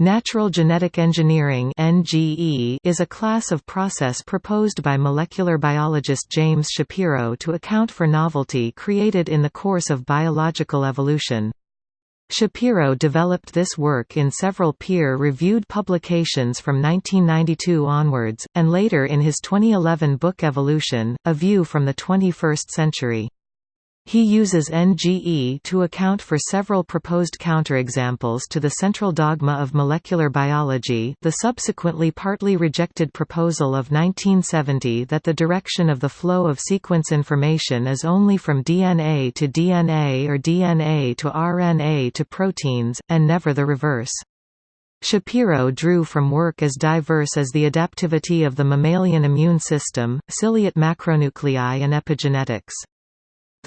Natural genetic engineering (NGE) is a class of process proposed by molecular biologist James Shapiro to account for novelty created in the course of biological evolution. Shapiro developed this work in several peer-reviewed publications from 1992 onwards, and later in his 2011 book Evolution, A View from the 21st Century. He uses NGE to account for several proposed counterexamples to the central dogma of molecular biology the subsequently partly rejected proposal of 1970 that the direction of the flow of sequence information is only from DNA to DNA or DNA to RNA to proteins, and never the reverse. Shapiro drew from work as diverse as the adaptivity of the mammalian immune system, ciliate macronuclei and epigenetics.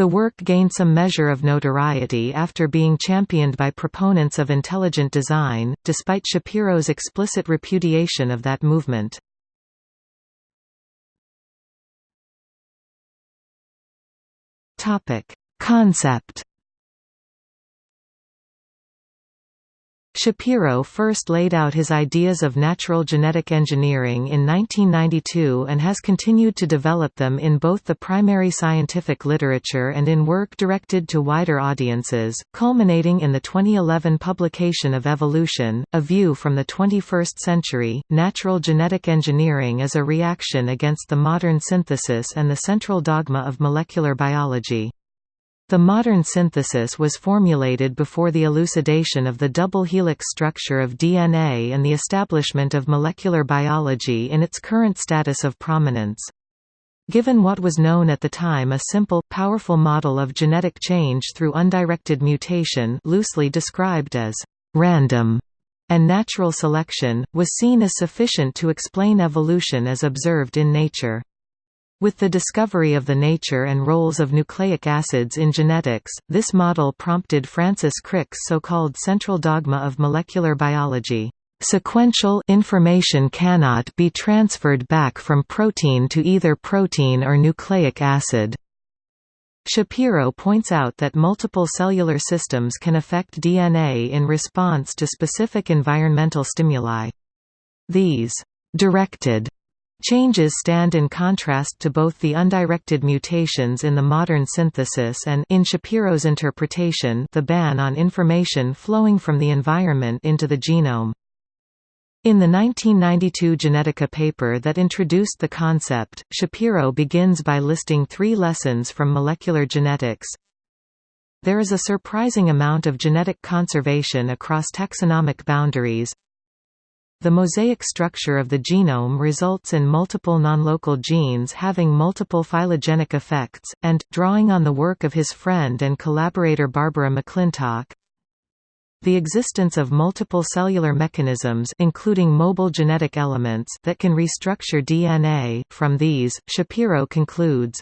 The work gained some measure of notoriety after being championed by proponents of intelligent design, despite Shapiro's explicit repudiation of that movement. Concept Shapiro first laid out his ideas of natural genetic engineering in 1992 and has continued to develop them in both the primary scientific literature and in work directed to wider audiences, culminating in the 2011 publication of Evolution, A View from the 21st Century. Natural genetic engineering is a reaction against the modern synthesis and the central dogma of molecular biology. The modern synthesis was formulated before the elucidation of the double helix structure of DNA and the establishment of molecular biology in its current status of prominence. Given what was known at the time a simple, powerful model of genetic change through undirected mutation loosely described as «random» and natural selection, was seen as sufficient to explain evolution as observed in nature. With the discovery of the nature and roles of nucleic acids in genetics, this model prompted Francis Crick's so-called central dogma of molecular biology. Sequential information cannot be transferred back from protein to either protein or nucleic acid. Shapiro points out that multiple cellular systems can affect DNA in response to specific environmental stimuli. These directed Changes stand in contrast to both the undirected mutations in the modern synthesis and in Shapiro's interpretation the ban on information flowing from the environment into the genome. In the 1992 Genetica paper that introduced the concept, Shapiro begins by listing three lessons from molecular genetics. There is a surprising amount of genetic conservation across taxonomic boundaries, the mosaic structure of the genome results in multiple nonlocal genes having multiple phylogenetic effects, and, drawing on the work of his friend and collaborator Barbara McClintock, the existence of multiple cellular mechanisms including mobile genetic elements that can restructure DNA. From these, Shapiro concludes,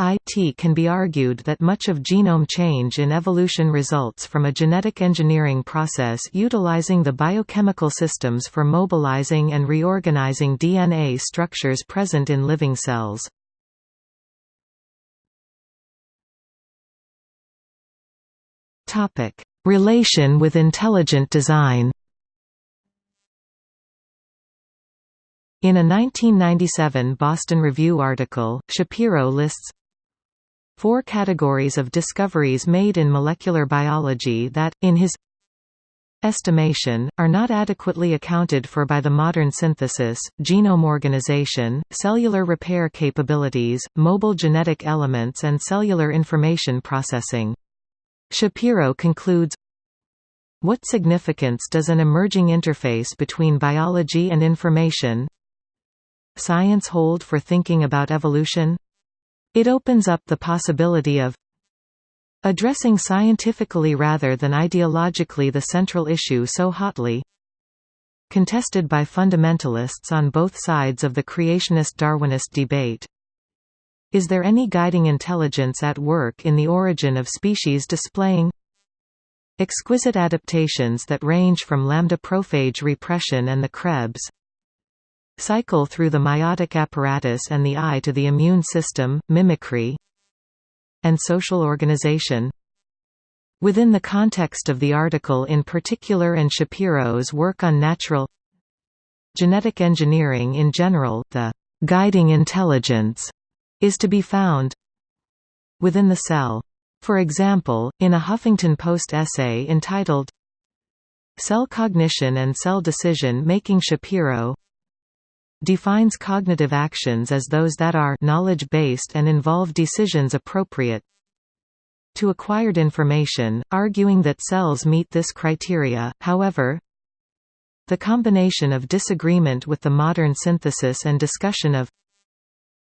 it can be argued that much of genome change in evolution results from a genetic engineering process utilizing the biochemical systems for mobilizing and reorganizing DNA structures present in living cells. Relation with intelligent design In a 1997 Boston Review article, Shapiro lists four categories of discoveries made in molecular biology that, in his estimation, are not adequately accounted for by the modern synthesis, genome organization, cellular repair capabilities, mobile genetic elements and cellular information processing. Shapiro concludes, What significance does an emerging interface between biology and information science hold for thinking about evolution? It opens up the possibility of addressing scientifically rather than ideologically the central issue so hotly contested by fundamentalists on both sides of the creationist-Darwinist debate. Is there any guiding intelligence at work in the origin of species displaying exquisite adaptations that range from lambda prophage repression and the Krebs cycle through the meiotic apparatus and the eye to the immune system, mimicry and social organization Within the context of the article in particular and Shapiro's work on natural genetic engineering in general, the guiding intelligence is to be found within the cell. For example, in a Huffington Post essay entitled Cell Cognition and Cell Decision Making Shapiro defines cognitive actions as those that are knowledge-based and involve decisions appropriate to acquired information, arguing that cells meet this criteria, however, the combination of disagreement with the modern synthesis and discussion of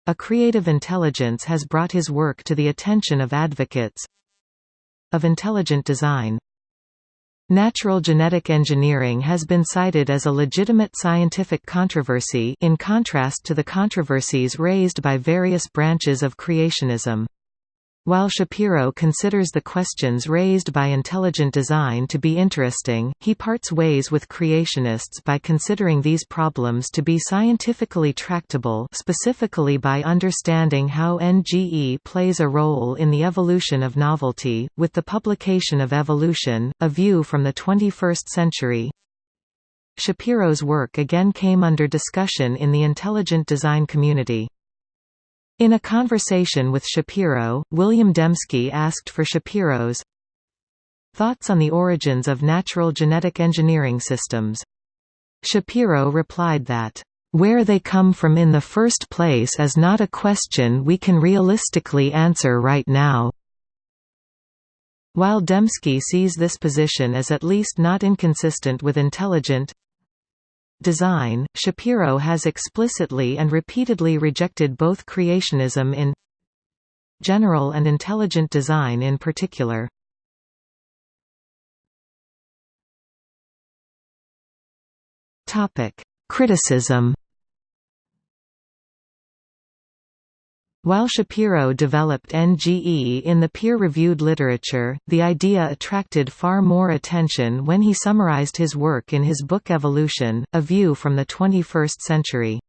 a creative intelligence has brought his work to the attention of advocates of intelligent design. Natural genetic engineering has been cited as a legitimate scientific controversy in contrast to the controversies raised by various branches of creationism. While Shapiro considers the questions raised by intelligent design to be interesting, he parts ways with creationists by considering these problems to be scientifically tractable specifically by understanding how NGE plays a role in the evolution of novelty. With the publication of Evolution, A View from the 21st Century, Shapiro's work again came under discussion in the intelligent design community. In a conversation with Shapiro, William Dembski asked for Shapiro's thoughts on the origins of natural genetic engineering systems. Shapiro replied that, "...where they come from in the first place is not a question we can realistically answer right now." While Dembski sees this position as at least not inconsistent with intelligent design, Shapiro has explicitly and repeatedly rejected both creationism in general and intelligent design in particular. Criticism While Shapiro developed NGE in the peer-reviewed literature, the idea attracted far more attention when he summarized his work in his book Evolution, A View from the 21st Century.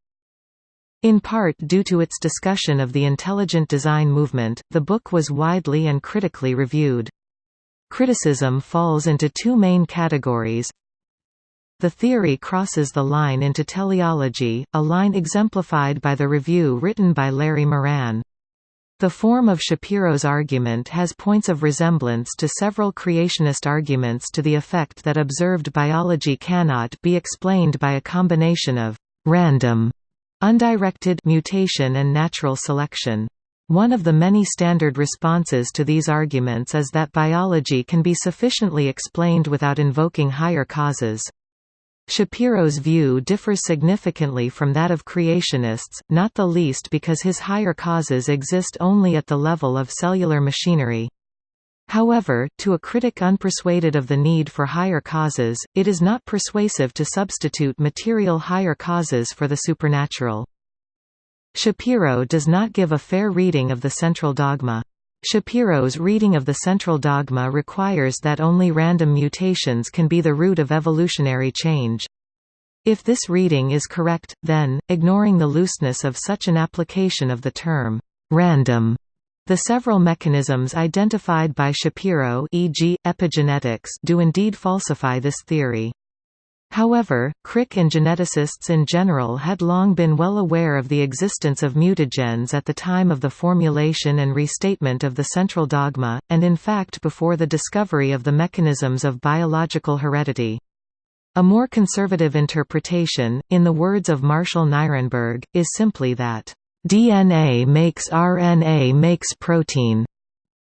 In part due to its discussion of the intelligent design movement, the book was widely and critically reviewed. Criticism falls into two main categories the theory crosses the line into teleology, a line exemplified by the review written by Larry Moran. The form of Shapiro's argument has points of resemblance to several creationist arguments to the effect that observed biology cannot be explained by a combination of random, undirected mutation and natural selection. One of the many standard responses to these arguments is that biology can be sufficiently explained without invoking higher causes. Shapiro's view differs significantly from that of creationists, not the least because his higher causes exist only at the level of cellular machinery. However, to a critic unpersuaded of the need for higher causes, it is not persuasive to substitute material higher causes for the supernatural. Shapiro does not give a fair reading of the central dogma. Shapiro's reading of the central dogma requires that only random mutations can be the root of evolutionary change. If this reading is correct, then, ignoring the looseness of such an application of the term, random, the several mechanisms identified by Shapiro e.g., epigenetics do indeed falsify this theory. However, Crick and geneticists in general had long been well aware of the existence of mutagens at the time of the formulation and restatement of the central dogma, and in fact before the discovery of the mechanisms of biological heredity. A more conservative interpretation, in the words of Marshall Nirenberg, is simply that, "...DNA makes RNA makes protein."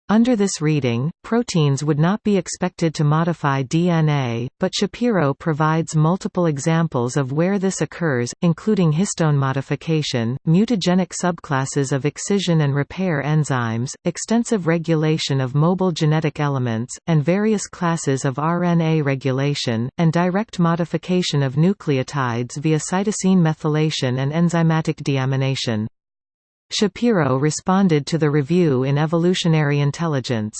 Under this reading, proteins would not be expected to modify DNA, but Shapiro provides multiple examples of where this occurs, including histone modification, mutagenic subclasses of excision and repair enzymes, extensive regulation of mobile genetic elements, and various classes of RNA regulation, and direct modification of nucleotides via cytosine methylation and enzymatic deamination. Shapiro responded to the review in Evolutionary Intelligence.